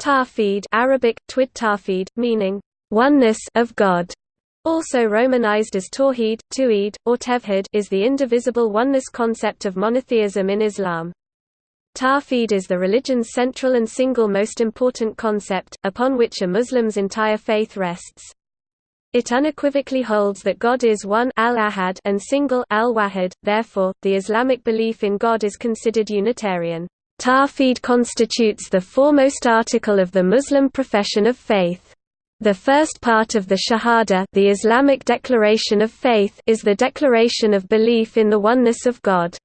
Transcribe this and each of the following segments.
Tawhid Arabic, twid tawhid, meaning, oneness of God, also romanized as Tawhid, Tu'id, or Tevhid is the indivisible oneness concept of monotheism in Islam. Tawhid is the religion's central and single most important concept, upon which a Muslim's entire faith rests. It unequivocally holds that God is one and single therefore, the Islamic belief in God is considered Unitarian. Tawhid constitutes the foremost article of the Muslim profession of faith. The first part of the Shahada the Islamic declaration of faith is the declaration of belief in the oneness of God.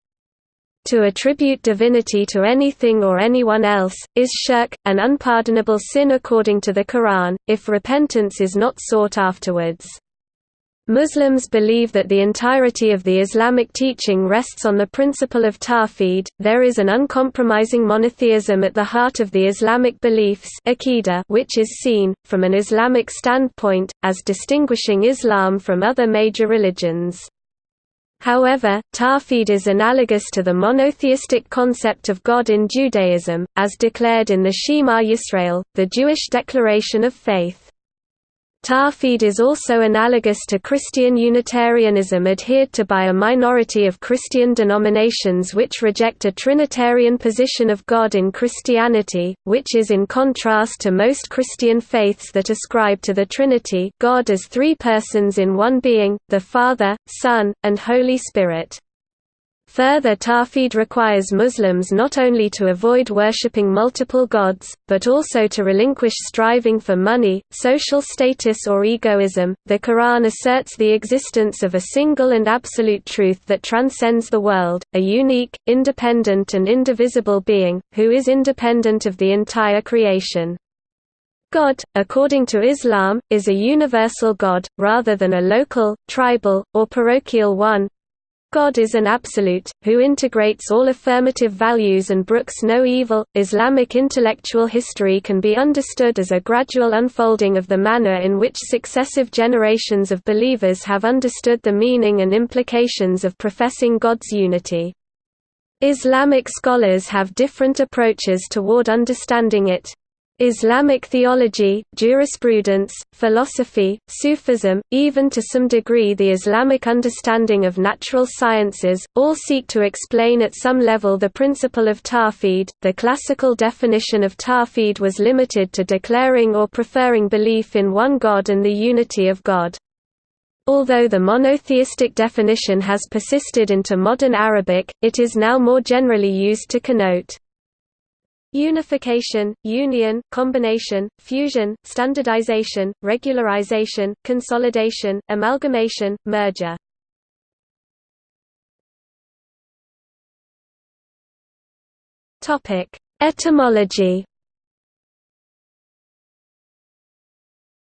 To attribute divinity to anything or anyone else, is shirk, an unpardonable sin according to the Quran, if repentance is not sought afterwards. Muslims believe that the entirety of the Islamic teaching rests on the principle of tawhid. There is an uncompromising monotheism at the heart of the Islamic beliefs which is seen, from an Islamic standpoint, as distinguishing Islam from other major religions. However, Tawhid is analogous to the monotheistic concept of God in Judaism, as declared in the Shema Yisrael, the Jewish declaration of faith. Tawhid is also analogous to Christian Unitarianism adhered to by a minority of Christian denominations which reject a Trinitarian position of God in Christianity, which is in contrast to most Christian faiths that ascribe to the Trinity God as three persons in one being, the Father, Son, and Holy Spirit. Further Tawhid requires Muslims not only to avoid worshipping multiple gods, but also to relinquish striving for money, social status or egoism. The Quran asserts the existence of a single and absolute truth that transcends the world, a unique, independent and indivisible being, who is independent of the entire creation. God, according to Islam, is a universal God, rather than a local, tribal, or parochial one, God is an absolute, who integrates all affirmative values and brooks no evil. Islamic intellectual history can be understood as a gradual unfolding of the manner in which successive generations of believers have understood the meaning and implications of professing God's unity. Islamic scholars have different approaches toward understanding it. Islamic theology, jurisprudence, philosophy, Sufism, even to some degree the Islamic understanding of natural sciences, all seek to explain at some level the principle of tawhid. The classical definition of tawhid was limited to declaring or preferring belief in one God and the unity of God. Although the monotheistic definition has persisted into modern Arabic, it is now more generally used to connote Unification, union, combination, fusion, standardization, regularization, consolidation, amalgamation, merger. Topic: Etymology.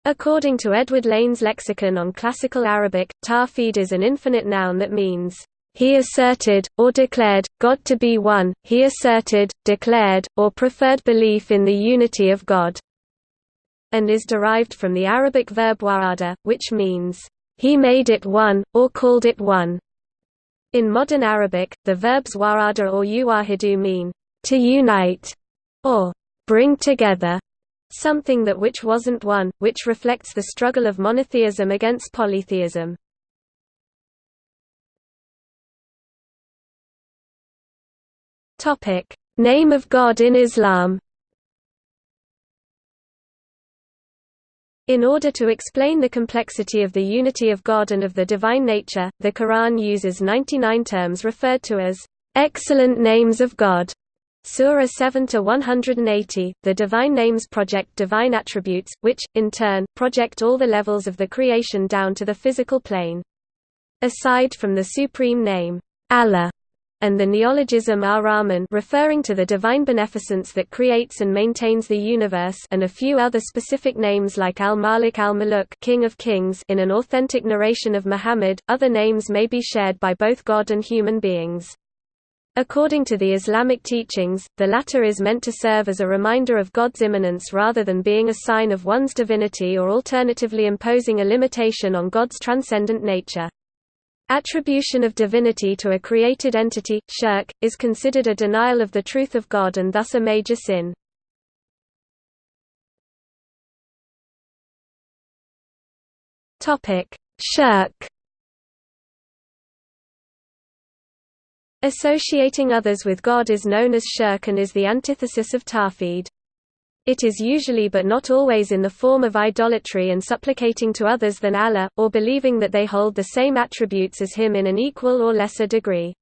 According to Edward Lane's lexicon on classical Arabic, tawhid is an infinite noun that means he asserted, or declared, God to be one, he asserted, declared, or preferred belief in the unity of God, and is derived from the Arabic verb wa'ada, which means, he made it one, or called it one. In modern Arabic, the verbs wa'ada or yuwahidu mean, to unite, or bring together, something that which wasn't one, which reflects the struggle of monotheism against polytheism. Topic: Name of God in Islam. In order to explain the complexity of the unity of God and of the divine nature, the Quran uses 99 terms referred to as excellent names of God. Surah 7 to 180, the Divine Names project divine attributes, which, in turn, project all the levels of the creation down to the physical plane. Aside from the supreme name, Allah, and the neologism ar-Rahman referring to the divine beneficence that creates and maintains the universe and a few other specific names like al-Malik al-Muluk King of Kings in an authentic narration of Muhammad, other names may be shared by both God and human beings. According to the Islamic teachings, the latter is meant to serve as a reminder of God's immanence rather than being a sign of one's divinity or alternatively imposing a limitation on God's transcendent nature. Attribution of divinity to a created entity, shirk, is considered a denial of the truth of God and thus a major sin. Shirk Associating others with God is known as shirk and is the antithesis of tawhid. It is usually but not always in the form of idolatry and supplicating to others than Allah, or believing that they hold the same attributes as Him in an equal or lesser degree.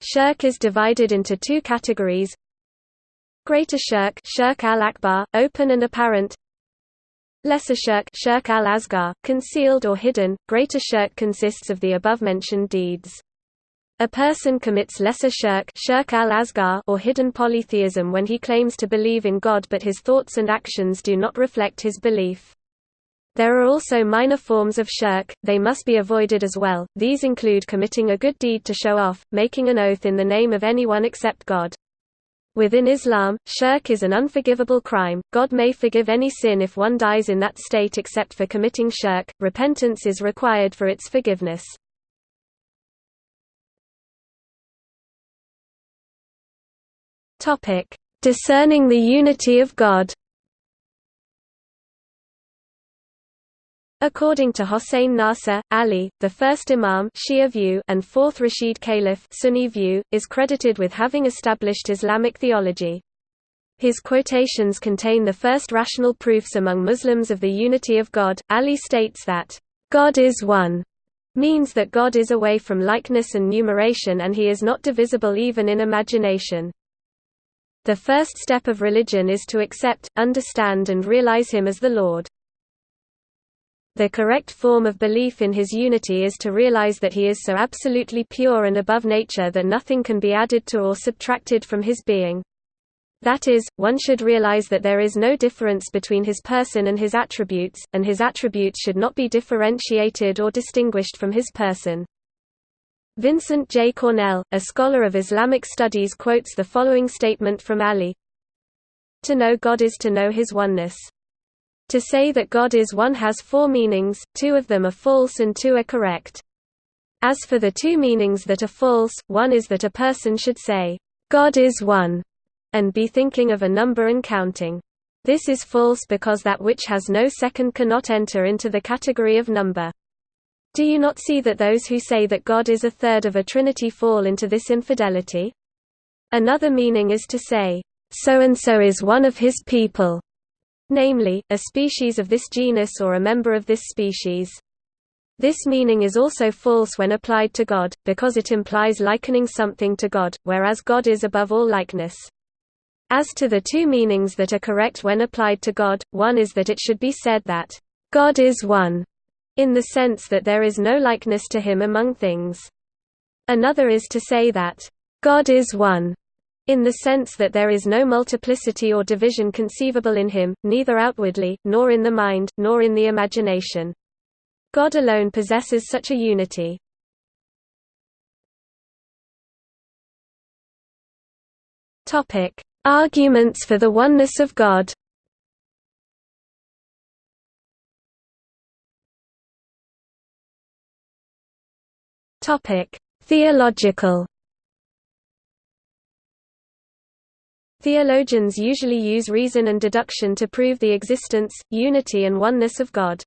Shirk is divided into two categories Greater shirk, shirk al-akbar, open and apparent Lesser shirk, shirk al-asghar, concealed or hidden. Greater shirk consists of the above-mentioned deeds. A person commits lesser shirk, shirk al or hidden polytheism when he claims to believe in God but his thoughts and actions do not reflect his belief. There are also minor forms of shirk, they must be avoided as well, these include committing a good deed to show off, making an oath in the name of anyone except God. Within Islam, shirk is an unforgivable crime, God may forgive any sin if one dies in that state except for committing shirk, repentance is required for its forgiveness. Topic: Discerning the unity of God. According to Hossein Nasr, Ali, the first Imam Shia view and fourth Rashid Caliph Sunni view, is credited with having established Islamic theology. His quotations contain the first rational proofs among Muslims of the unity of God. Ali states that, God is one, means that God is away from likeness and numeration and he is not divisible even in imagination. The first step of religion is to accept, understand and realize Him as the Lord. The correct form of belief in His unity is to realize that He is so absolutely pure and above nature that nothing can be added to or subtracted from His being. That is, one should realize that there is no difference between His person and His attributes, and His attributes should not be differentiated or distinguished from His person. Vincent J. Cornell, a scholar of Islamic studies quotes the following statement from Ali To know God is to know His oneness. To say that God is one has four meanings, two of them are false and two are correct. As for the two meanings that are false, one is that a person should say, God is one, and be thinking of a number and counting. This is false because that which has no second cannot enter into the category of number. Do you not see that those who say that God is a third of a trinity fall into this infidelity? Another meaning is to say, so-and-so is one of his people, namely, a species of this genus or a member of this species. This meaning is also false when applied to God, because it implies likening something to God, whereas God is above all likeness. As to the two meanings that are correct when applied to God, one is that it should be said that, God is one, in the sense that there is no likeness to him among things. Another is to say that, God is one, in the sense that there is no multiplicity or division conceivable in him, neither outwardly, nor in the mind, nor in the imagination. God alone possesses such a unity. Arguments for the oneness of God Theological. Theologians usually use reason and deduction to prove the existence, unity and oneness of God.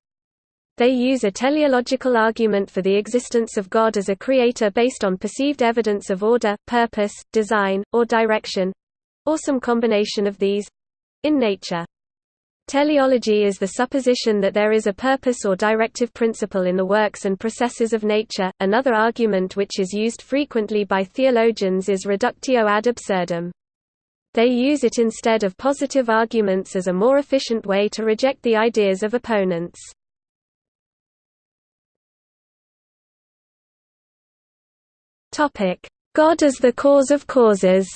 They use a teleological argument for the existence of God as a creator based on perceived evidence of order, purpose, design, or direction—or some combination of these—in nature. Teleology is the supposition that there is a purpose or directive principle in the works and processes of nature. Another argument which is used frequently by theologians is reductio ad absurdum. They use it instead of positive arguments as a more efficient way to reject the ideas of opponents. God as the cause of causes.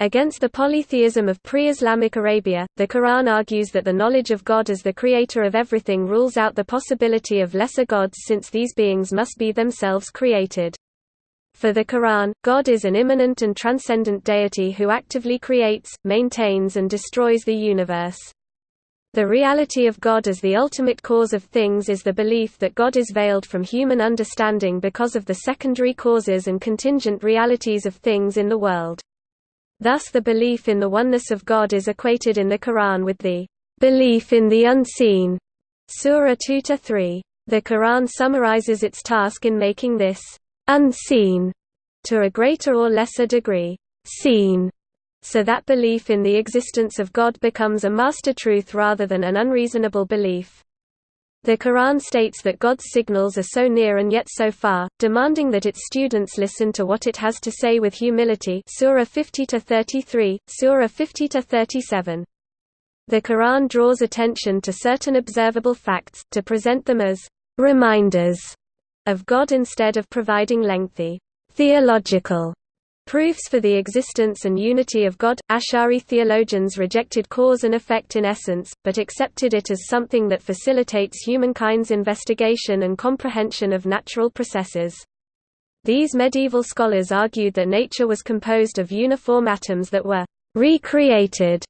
Against the polytheism of pre-Islamic Arabia, the Quran argues that the knowledge of God as the creator of everything rules out the possibility of lesser gods since these beings must be themselves created. For the Quran, God is an immanent and transcendent deity who actively creates, maintains and destroys the universe. The reality of God as the ultimate cause of things is the belief that God is veiled from human understanding because of the secondary causes and contingent realities of things in the world. Thus the belief in the oneness of God is equated in the Quran with the belief in the unseen. Surah 2-3. The Quran summarizes its task in making this unseen to a greater or lesser degree seen, so that belief in the existence of God becomes a master truth rather than an unreasonable belief. The Quran states that God's signals are so near and yet so far, demanding that its students listen to what it has to say with humility Surah 50-33, Surah 50-37. The Quran draws attention to certain observable facts, to present them as «reminders» of God instead of providing lengthy «theological» Proofs for the existence and unity of God – Ash'ari theologians rejected cause and effect in essence, but accepted it as something that facilitates humankind's investigation and comprehension of natural processes. These medieval scholars argued that nature was composed of uniform atoms that were «recreated»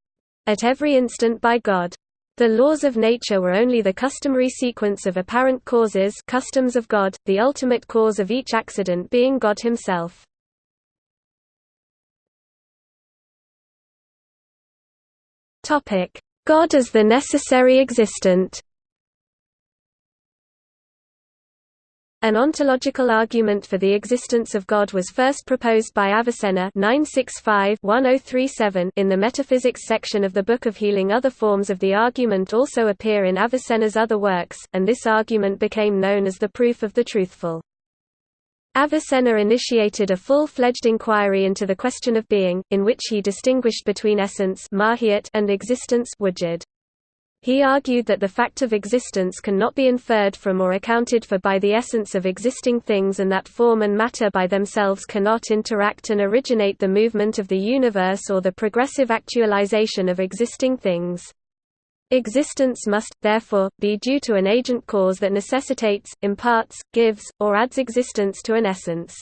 at every instant by God. The laws of nature were only the customary sequence of apparent causes customs of God, the ultimate cause of each accident being God himself. God as the necessary existent An ontological argument for the existence of God was first proposed by Avicenna 965-1037 in the Metaphysics section of the Book of Healing. Other forms of the argument also appear in Avicenna's other works, and this argument became known as the proof of the truthful. Avicenna initiated a full-fledged inquiry into the question of being, in which he distinguished between essence and existence He argued that the fact of existence cannot be inferred from or accounted for by the essence of existing things and that form and matter by themselves cannot interact and originate the movement of the universe or the progressive actualization of existing things. Existence must, therefore, be due to an agent cause that necessitates, imparts, gives, or adds existence to an essence.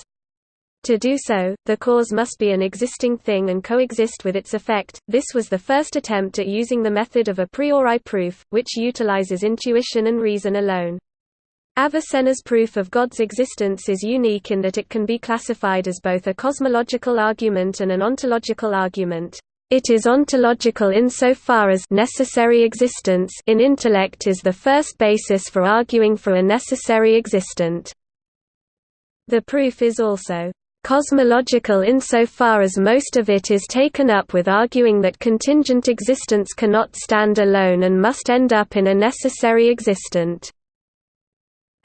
To do so, the cause must be an existing thing and coexist with its effect. This was the first attempt at using the method of a priori proof, which utilizes intuition and reason alone. Avicenna's proof of God's existence is unique in that it can be classified as both a cosmological argument and an ontological argument. It is ontological insofar as necessary existence in intellect is the first basis for arguing for a necessary existent. The proof is also cosmological insofar as most of it is taken up with arguing that contingent existence cannot stand alone and must end up in a necessary existent.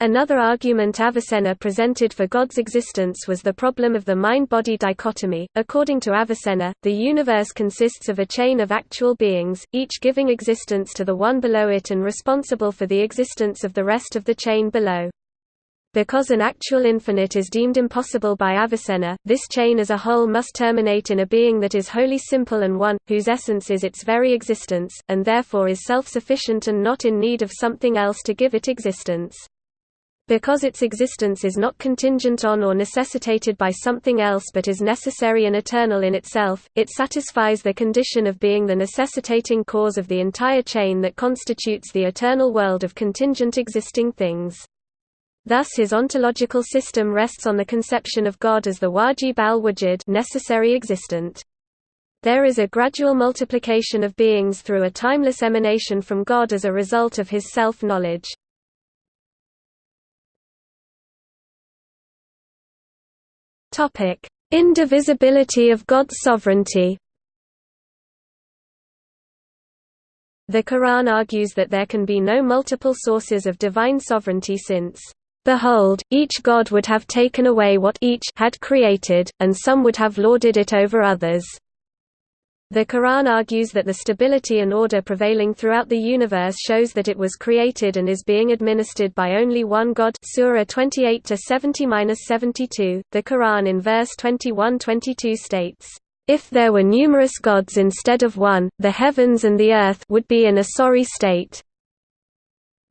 Another argument Avicenna presented for God's existence was the problem of the mind-body dichotomy. According to Avicenna, the universe consists of a chain of actual beings, each giving existence to the one below it and responsible for the existence of the rest of the chain below. Because an actual infinite is deemed impossible by Avicenna, this chain as a whole must terminate in a being that is wholly simple and one, whose essence is its very existence, and therefore is self-sufficient and not in need of something else to give it existence. Because its existence is not contingent on or necessitated by something else but is necessary and eternal in itself, it satisfies the condition of being the necessitating cause of the entire chain that constitutes the eternal world of contingent existing things. Thus his ontological system rests on the conception of God as the wajib al-wujud necessary existent. There is a gradual multiplication of beings through a timeless emanation from God as a result of his self-knowledge. Topic: Indivisibility of God's sovereignty. The Quran argues that there can be no multiple sources of divine sovereignty since Behold, each god would have taken away what each had created, and some would have lorded it over others. The Quran argues that the stability and order prevailing throughout the universe shows that it was created and is being administered by only one God Surah 28 70-72. The Quran in verse 21-22 states, "If there were numerous gods instead of one, the heavens and the earth would be in a sorry state."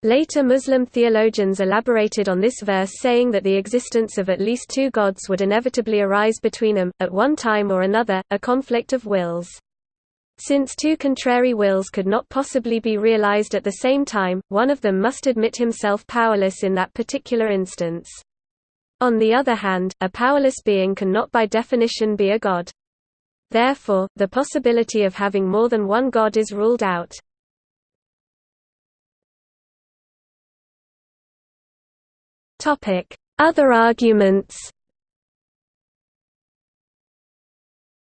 Later Muslim theologians elaborated on this verse saying that the existence of at least two gods would inevitably arise between them, at one time or another, a conflict of wills. Since two contrary wills could not possibly be realized at the same time, one of them must admit himself powerless in that particular instance. On the other hand, a powerless being cannot by definition be a god. Therefore, the possibility of having more than one god is ruled out. Other arguments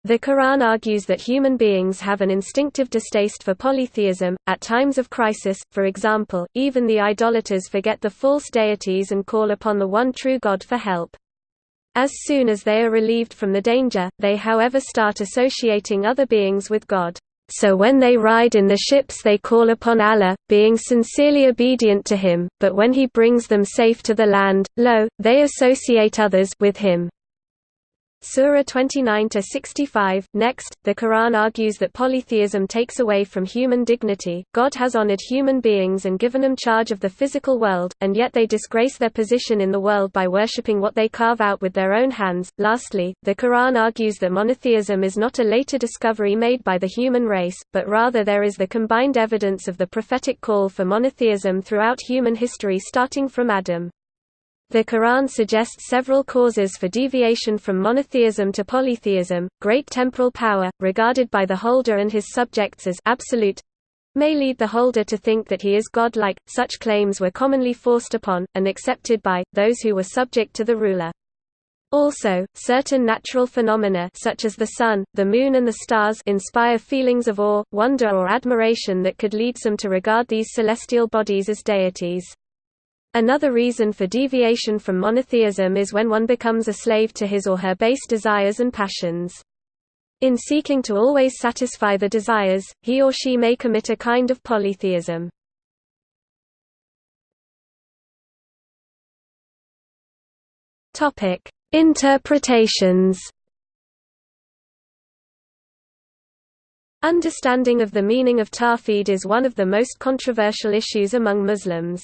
The Quran argues that human beings have an instinctive distaste for polytheism. At times of crisis, for example, even the idolaters forget the false deities and call upon the one true God for help. As soon as they are relieved from the danger, they however start associating other beings with God. So when they ride in the ships they call upon Allah, being sincerely obedient to him, but when he brings them safe to the land, lo, they associate others with him. Surah 29-65. Next, the Quran argues that polytheism takes away from human dignity. God has honored human beings and given them charge of the physical world, and yet they disgrace their position in the world by worshipping what they carve out with their own hands. Lastly, the Quran argues that monotheism is not a later discovery made by the human race, but rather there is the combined evidence of the prophetic call for monotheism throughout human history starting from Adam. The Quran suggests several causes for deviation from monotheism to polytheism. Great temporal power, regarded by the holder and his subjects as absolute, may lead the holder to think that he is godlike. Such claims were commonly forced upon, and accepted by, those who were subject to the ruler. Also, certain natural phenomena such as the sun, the moon and the stars inspire feelings of awe, wonder or admiration that could lead some to regard these celestial bodies as deities. Another reason for deviation from monotheism is when one becomes a slave to his or her base desires and passions. In seeking to always satisfy the desires, he or she may commit a kind of polytheism. Topic: Interpretations. Understanding of the meaning of Tawhid is one of the most controversial issues among Muslims.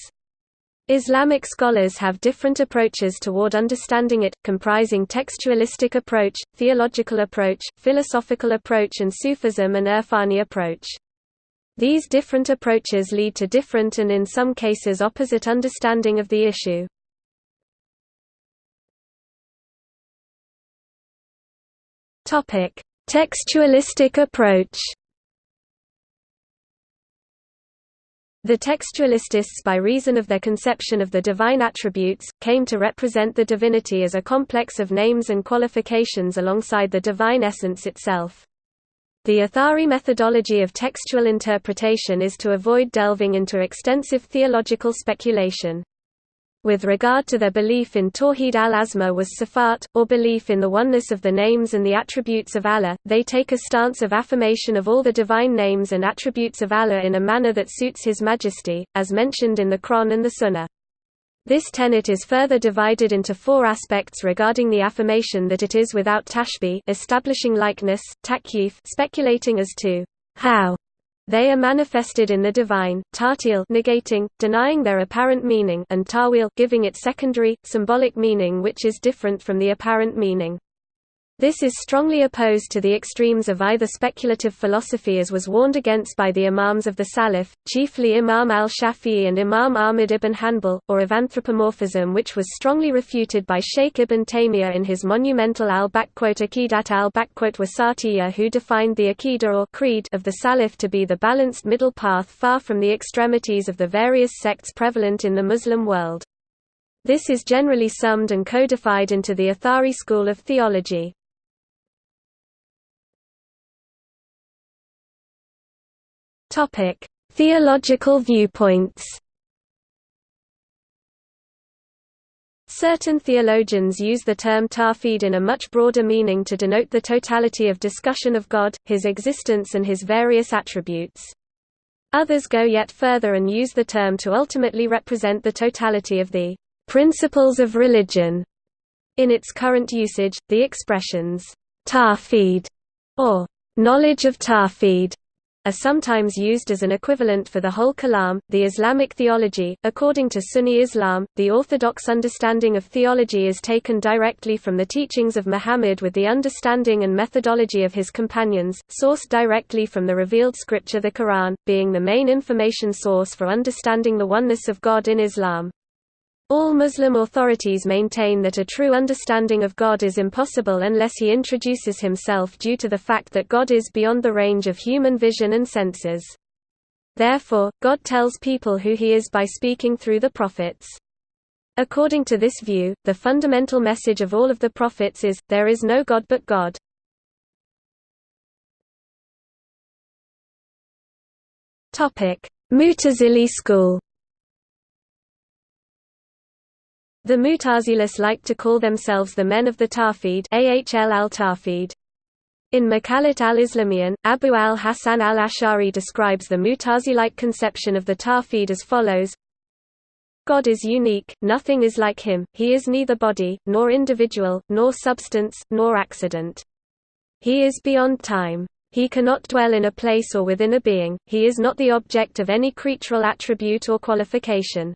Islamic scholars have different approaches toward understanding it, comprising textualistic approach, theological approach, philosophical approach and Sufism and Irfani approach. These different approaches lead to different and in some cases opposite understanding of the issue. Textualistic approach The textualists by reason of their conception of the divine attributes, came to represent the divinity as a complex of names and qualifications alongside the divine essence itself. The Athari methodology of textual interpretation is to avoid delving into extensive theological speculation. With regard to their belief in Tawhid al-Asma was Sifat, or belief in the oneness of the names and the attributes of Allah, they take a stance of affirmation of all the divine names and attributes of Allah in a manner that suits His Majesty, as mentioned in the Quran and the Sunnah. This tenet is further divided into four aspects regarding the affirmation that it is without tashbih establishing likeness, takyif speculating as to how they are manifested in the divine, ta'til negating, denying their apparent meaning and ta'wil giving it secondary, symbolic meaning which is different from the apparent meaning. This is strongly opposed to the extremes of either speculative philosophy as was warned against by the Imams of the Salaf, chiefly Imam al-Shafi'i and Imam Ahmad ibn Hanbal, or of anthropomorphism which was strongly refuted by Shaykh ibn Taymiyyah in his monumental al-Aqidat al-Wasatiyya who defined the Aqidah or creed of the Salaf to be the balanced middle path far from the extremities of the various sects prevalent in the Muslim world. This is generally summed and codified into the Athari school of theology. Topic: Theological viewpoints. Certain theologians use the term Tawhid in a much broader meaning to denote the totality of discussion of God, his existence and his various attributes. Others go yet further and use the term to ultimately represent the totality of the principles of religion. In its current usage, the expressions Tawhid or knowledge of Tawhid are sometimes used as an equivalent for the whole kalam, the Islamic theology. According to Sunni Islam, the orthodox understanding of theology is taken directly from the teachings of Muhammad with the understanding and methodology of his companions, sourced directly from the revealed scripture the Quran, being the main information source for understanding the oneness of God in Islam. All Muslim authorities maintain that a true understanding of God is impossible unless he introduces himself due to the fact that God is beyond the range of human vision and senses. Therefore, God tells people who he is by speaking through the prophets. According to this view, the fundamental message of all of the prophets is, there is no God but God. Mutazili school The Mutazilis like to call themselves the men of the Tawhid Ahl al-Tawhid. In Maqalat al-Islamiyan, Abu al-Hasan al-Ash'ari describes the Mutazilite conception of the Tawhid as follows God is unique, nothing is like him, he is neither body, nor individual, nor substance, nor accident. He is beyond time. He cannot dwell in a place or within a being, he is not the object of any creatural attribute or qualification.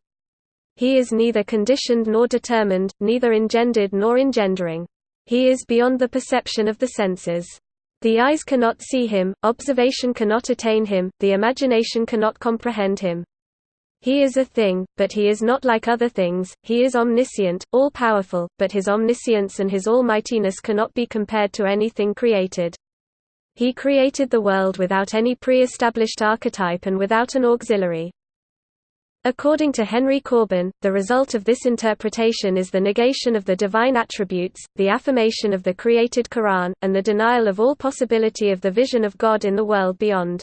He is neither conditioned nor determined, neither engendered nor engendering. He is beyond the perception of the senses. The eyes cannot see him, observation cannot attain him, the imagination cannot comprehend him. He is a thing, but he is not like other things, he is omniscient, all-powerful, but his omniscience and his almightiness cannot be compared to anything created. He created the world without any pre-established archetype and without an auxiliary. According to Henry Corbin, the result of this interpretation is the negation of the divine attributes, the affirmation of the created Quran, and the denial of all possibility of the vision of God in the world beyond.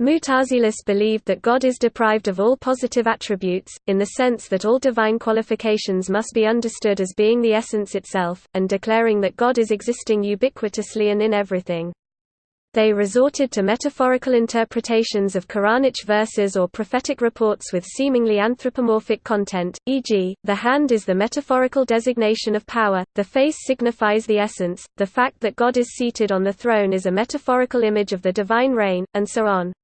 Mutazilis believed that God is deprived of all positive attributes, in the sense that all divine qualifications must be understood as being the essence itself, and declaring that God is existing ubiquitously and in everything. They resorted to metaphorical interpretations of Quranic verses or prophetic reports with seemingly anthropomorphic content, e.g., the hand is the metaphorical designation of power, the face signifies the essence, the fact that God is seated on the throne is a metaphorical image of the divine reign, and so on.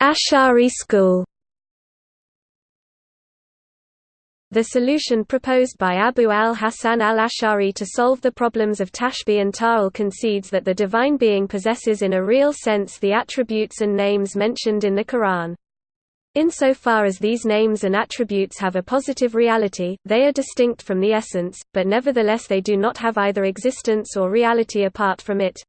Ash'ari school The solution proposed by Abu al-Hasan al-Ash'ari to solve the problems of Tashbih and Ta'til concedes that the divine being possesses in a real sense the attributes and names mentioned in the Quran. Insofar as these names and attributes have a positive reality, they are distinct from the essence, but nevertheless they do not have either existence or reality apart from it.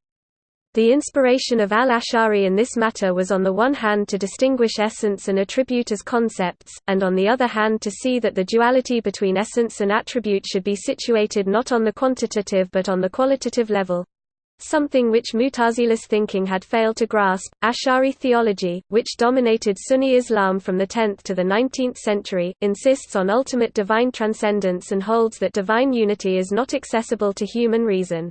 The inspiration of al-Ash'ari in this matter was on the one hand to distinguish essence and attribute as concepts, and on the other hand to see that the duality between essence and attribute should be situated not on the quantitative but on the qualitative level. Something which Mutazilis thinking had failed to grasp, Ash'ari theology, which dominated Sunni Islam from the 10th to the 19th century, insists on ultimate divine transcendence and holds that divine unity is not accessible to human reason.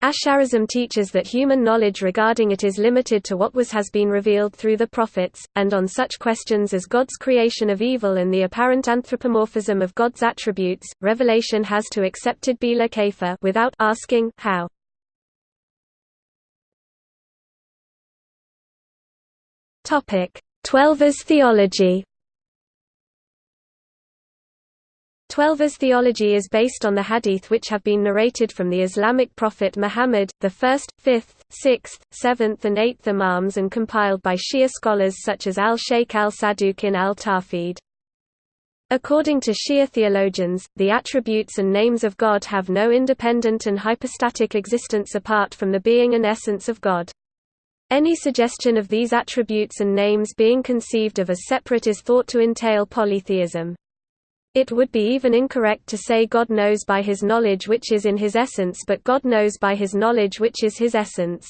Ash'arism teaches that human knowledge regarding it is limited to what was has been revealed through the prophets, and on such questions as God's creation of evil and the apparent anthropomorphism of God's attributes, revelation has to accepted bila kaifa without asking how. Twelvers theology. Twelver's theology is based on the hadith which have been narrated from the Islamic prophet Muhammad, the first, fifth, sixth, seventh and eighth imams and compiled by Shia scholars such as al-Shaykh al-Saduq in al-Tawhid. According to Shia theologians, the attributes and names of God have no independent and hypostatic existence apart from the being and essence of God. Any suggestion of these attributes and names being conceived of as separate is thought to entail polytheism. It would be even incorrect to say God knows by his knowledge which is in his essence but God knows by his knowledge which is his essence.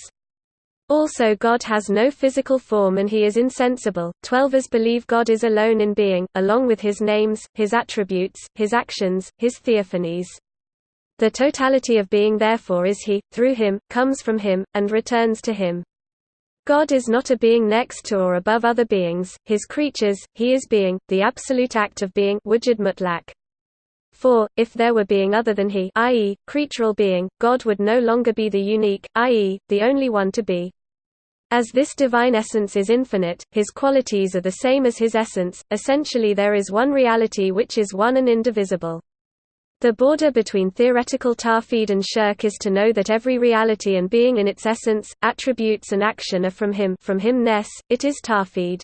Also God has no physical form and he is insensible. Twelvers believe God is alone in being, along with his names, his attributes, his actions, his theophanies. The totality of being therefore is he, through him, comes from him, and returns to him. God is not a being next to or above other beings, his creatures, he is being, the absolute act of being wujud mutlaq. For, if there were being other than he i.e., creatural being, God would no longer be the unique, i.e., the only one to be. As this divine essence is infinite, his qualities are the same as his essence, essentially there is one reality which is one and indivisible. The border between theoretical Tawhid and shirk is to know that every reality and being in its essence, attributes and action are from him from himness, it is Tawhid.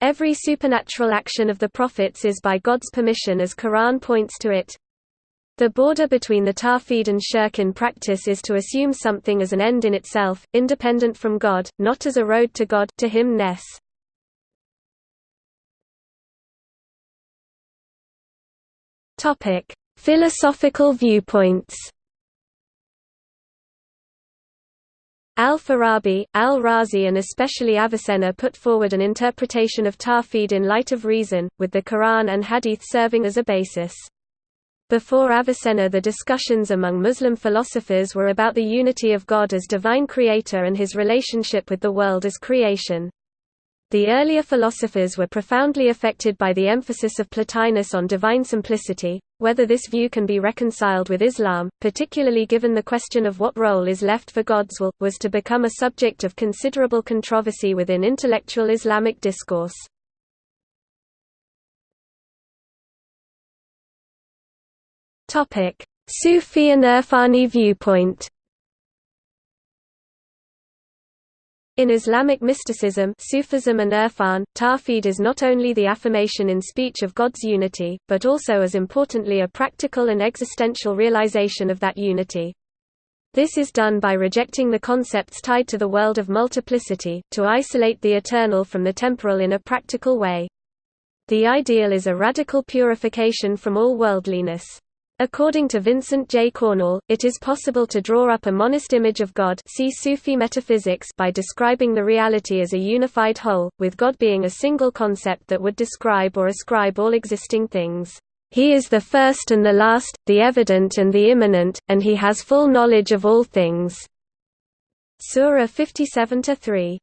Every supernatural action of the prophets is by God's permission as Quran points to it. The border between the Tawhid and shirk in practice is to assume something as an end in itself, independent from God, not as a road to God to himness. Topic Philosophical viewpoints Al-Farabi, al-Razi and especially Avicenna put forward an interpretation of Tawhid in light of reason, with the Quran and Hadith serving as a basis. Before Avicenna the discussions among Muslim philosophers were about the unity of God as divine creator and his relationship with the world as creation. The earlier philosophers were profoundly affected by the emphasis of Plotinus on divine simplicity. Whether this view can be reconciled with Islam, particularly given the question of what role is left for God's will, was to become a subject of considerable controversy within intellectual Islamic discourse. Sufi and Irfani viewpoint In Islamic mysticism Sufism and Irfan, Tawhid is not only the affirmation in speech of God's unity, but also as importantly a practical and existential realization of that unity. This is done by rejecting the concepts tied to the world of multiplicity, to isolate the eternal from the temporal in a practical way. The ideal is a radical purification from all worldliness. According to Vincent J. Cornell, it is possible to draw up a monist image of God see Sufi metaphysics by describing the reality as a unified whole, with God being a single concept that would describe or ascribe all existing things. He is the first and the last, the evident and the immanent, and he has full knowledge of all things. Surah 57-3.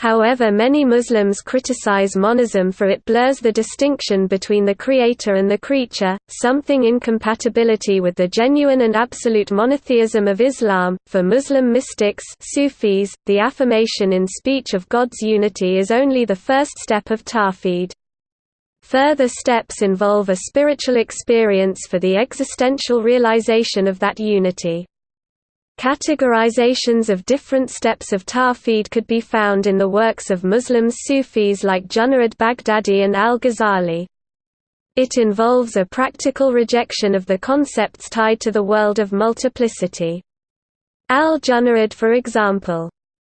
However many Muslims criticize monism for it blurs the distinction between the creator and the creature, something incompatibility with the genuine and absolute monotheism of Islam. For Muslim mystics Sufis, the affirmation in speech of God's unity is only the first step of Tawhid. Further steps involve a spiritual experience for the existential realization of that unity. Categorizations of different steps of Tawhid could be found in the works of Muslim Sufis like Junaid Baghdadi and al-Ghazali. It involves a practical rejection of the concepts tied to the world of multiplicity. Al-Junaid for example,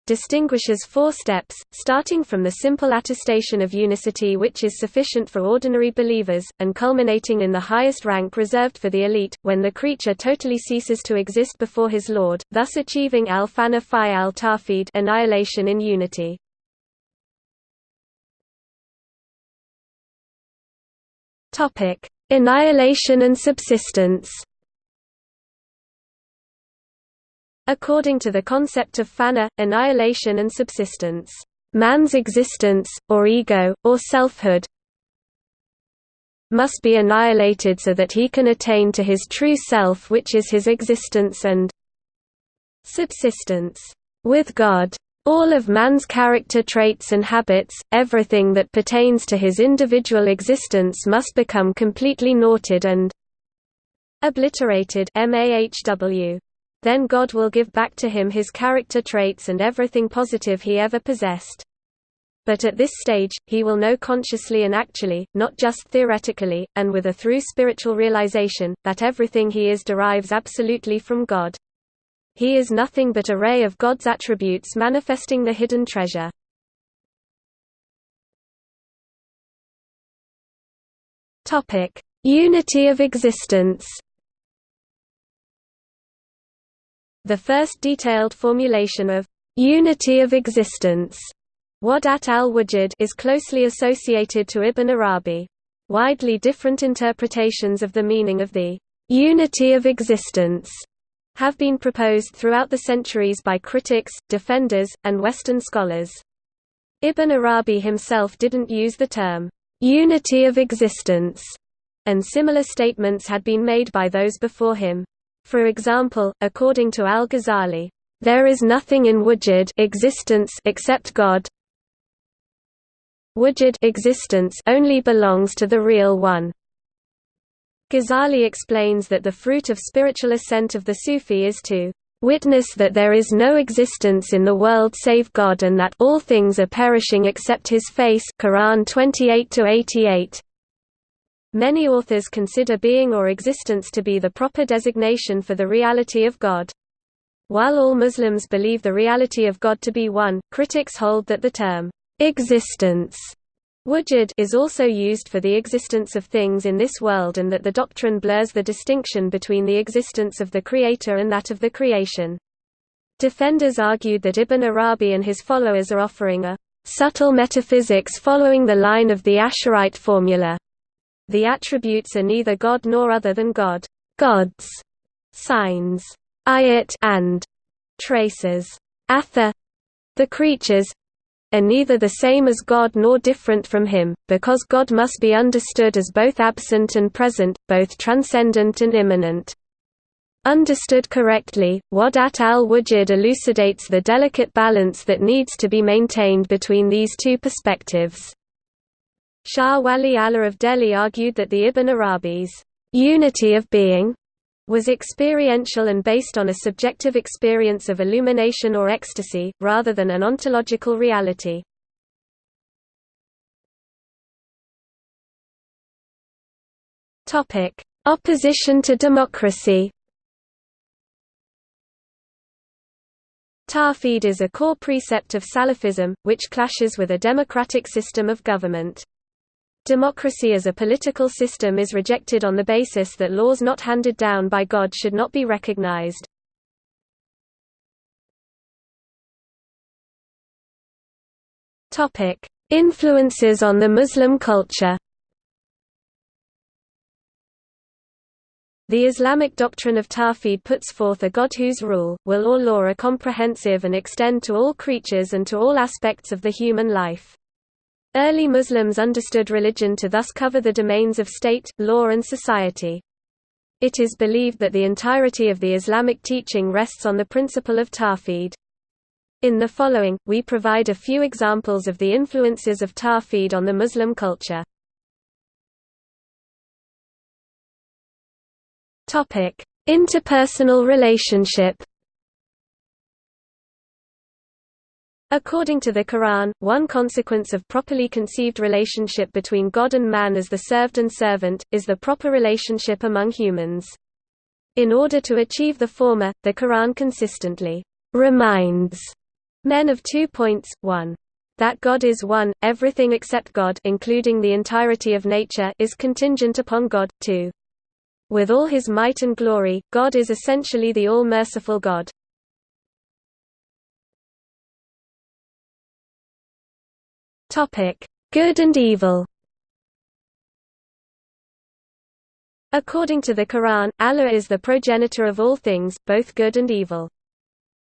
distinguishes four steps, starting from the simple attestation of unicity which is sufficient for ordinary believers, and culminating in the highest rank reserved for the elite, when the creature totally ceases to exist before his Lord, thus achieving al-fana fi al-tawhid annihilation in unity. Annihilation and subsistence According to the concept of fana, annihilation and subsistence, man's existence, or ego, or selfhood, must be annihilated so that he can attain to his true self which is his existence and subsistence. With God, all of man's character traits and habits, everything that pertains to his individual existence must become completely naughted and obliterated mahw. Then God will give back to him his character traits and everything positive he ever possessed. But at this stage, he will know consciously and actually, not just theoretically, and with a through spiritual realization, that everything he is derives absolutely from God. He is nothing but a ray of God's attributes manifesting the hidden treasure. Unity of existence The first detailed formulation of unity of existence Wahdat al-Wujud is closely associated to Ibn Arabi. Widely different interpretations of the meaning of the unity of existence have been proposed throughout the centuries by critics, defenders, and Western scholars. Ibn Arabi himself didn't use the term unity of existence, and similar statements had been made by those before him. For example, according to al-Ghazali, there is nothing in wujud existence except God. Wujud existence only belongs to the real one. Ghazali explains that the fruit of spiritual ascent of the Sufi is to witness that there is no existence in the world save God and that all things are perishing except his face Quran 28 Many authors consider being or existence to be the proper designation for the reality of God. While all Muslims believe the reality of God to be one, critics hold that the term, existence, Wujud is also used for the existence of things in this world and that the doctrine blurs the distinction between the existence of the creator and that of the creation. Defenders argued that Ibn Arabi and his followers are offering a subtle metaphysics following the line of the Asharite formula. The attributes are neither God nor other than God. Gods, signs, ayat and traces, athar, the creatures, are neither the same as God nor different from him, because God must be understood as both absent and present, both transcendent and immanent. Understood correctly, Wahdat al-Wujud elucidates the delicate balance that needs to be maintained between these two perspectives. Shah Wali Allah of Delhi argued that the Ibn Arabi's unity of being was experiential and based on a subjective experience of illumination or ecstasy, rather than an ontological reality. Opposition to democracy Tawhid is a core precept of Salafism, which clashes with a democratic system of government. Democracy as a political system is rejected on the basis that laws not handed down by God should not be recognized. Influences on the Muslim culture The Islamic doctrine of Tawhid puts forth a God whose rule, will or law are comprehensive and extend to all creatures and to all aspects of the human life. Early Muslims understood religion to thus cover the domains of state, law and society. It is believed that the entirety of the Islamic teaching rests on the principle of Tawhid. In the following, we provide a few examples of the influences of Tawhid on the Muslim culture. Interpersonal relationship According to the Quran, one consequence of properly conceived relationship between God and man as the served and servant, is the proper relationship among humans. In order to achieve the former, the Quran consistently reminds men of two points, 1. That God is one, everything except God including the entirety of nature is contingent upon God, 2. With all his might and glory, God is essentially the all-merciful God. Topic: Good and evil. According to the Quran, Allah is the progenitor of all things, both good and evil.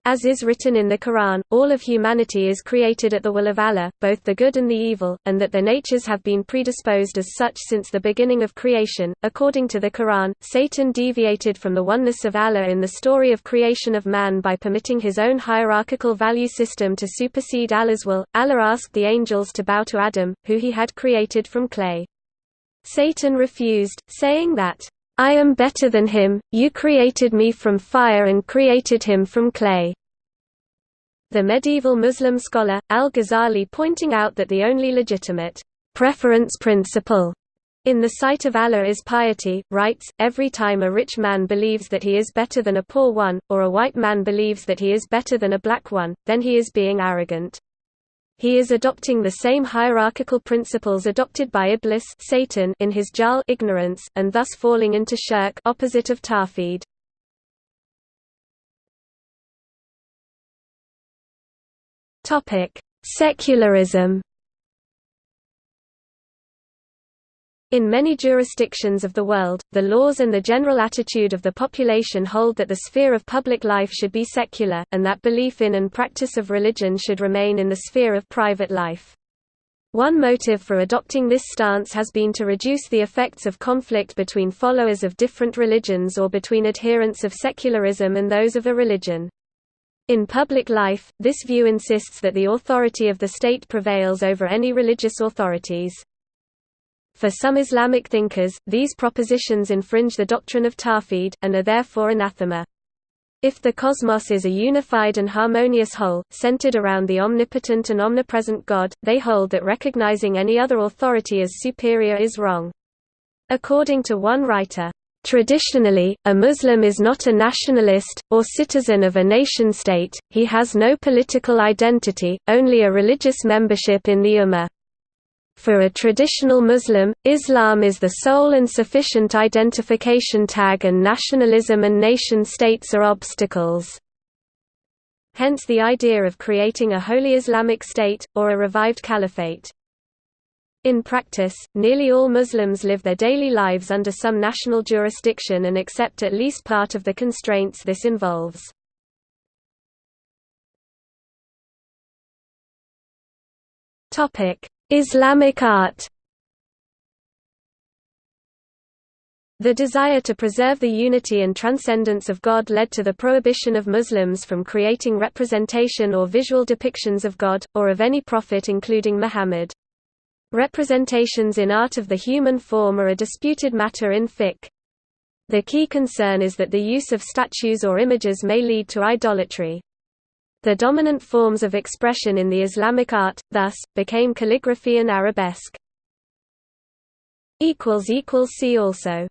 As is written in the Quran, all of humanity is created at the will of Allah, both the good and the evil, and that their natures have been predisposed as such since the beginning of creation. According to the Quran, Satan deviated from the oneness of Allah in the story of creation of man by permitting his own hierarchical value system to supersede Allah's will. Allah asked the angels to bow to Adam, who he had created from clay. Satan refused, saying that, I am better than him, you created me from fire and created him from clay. The medieval Muslim scholar, al-Ghazali pointing out that the only legitimate preference principle in the sight of Allah is piety, writes, every time a rich man believes that he is better than a poor one, or a white man believes that he is better than a black one, then he is being arrogant. He is adopting the same hierarchical principles adopted by Iblis Satan in his Jahl ignorance, and thus falling into shirk opposite of Tawhid. Secularism In many jurisdictions of the world, the laws and the general attitude of the population hold that the sphere of public life should be secular, and that belief in and practice of religion should remain in the sphere of private life. One motive for adopting this stance has been to reduce the effects of conflict between followers of different religions or between adherents of secularism and those of a religion. In public life, this view insists that the authority of the state prevails over any religious authorities. For some Islamic thinkers, these propositions infringe the doctrine of Tawhid, and are therefore anathema. If the cosmos is a unified and harmonious whole, centered around the omnipotent and omnipresent God, they hold that recognizing any other authority as superior is wrong. According to one writer, Traditionally, a Muslim is not a nationalist, or citizen of a nation-state, he has no political identity, only a religious membership in the Ummah. For a traditional Muslim, Islam is the sole and sufficient identification tag and nationalism and nation-states are obstacles. Hence the idea of creating a holy Islamic state, or a revived caliphate. In practice, nearly all Muslims live their daily lives under some national jurisdiction and accept at least part of the constraints this involves. Islamic art The desire to preserve the unity and transcendence of God led to the prohibition of Muslims from creating representation or visual depictions of God, or of any prophet including Muhammad. Representations in art of the human form are a disputed matter in fiqh. The key concern is that the use of statues or images may lead to idolatry. The dominant forms of expression in the Islamic art, thus, became calligraphy and arabesque. See also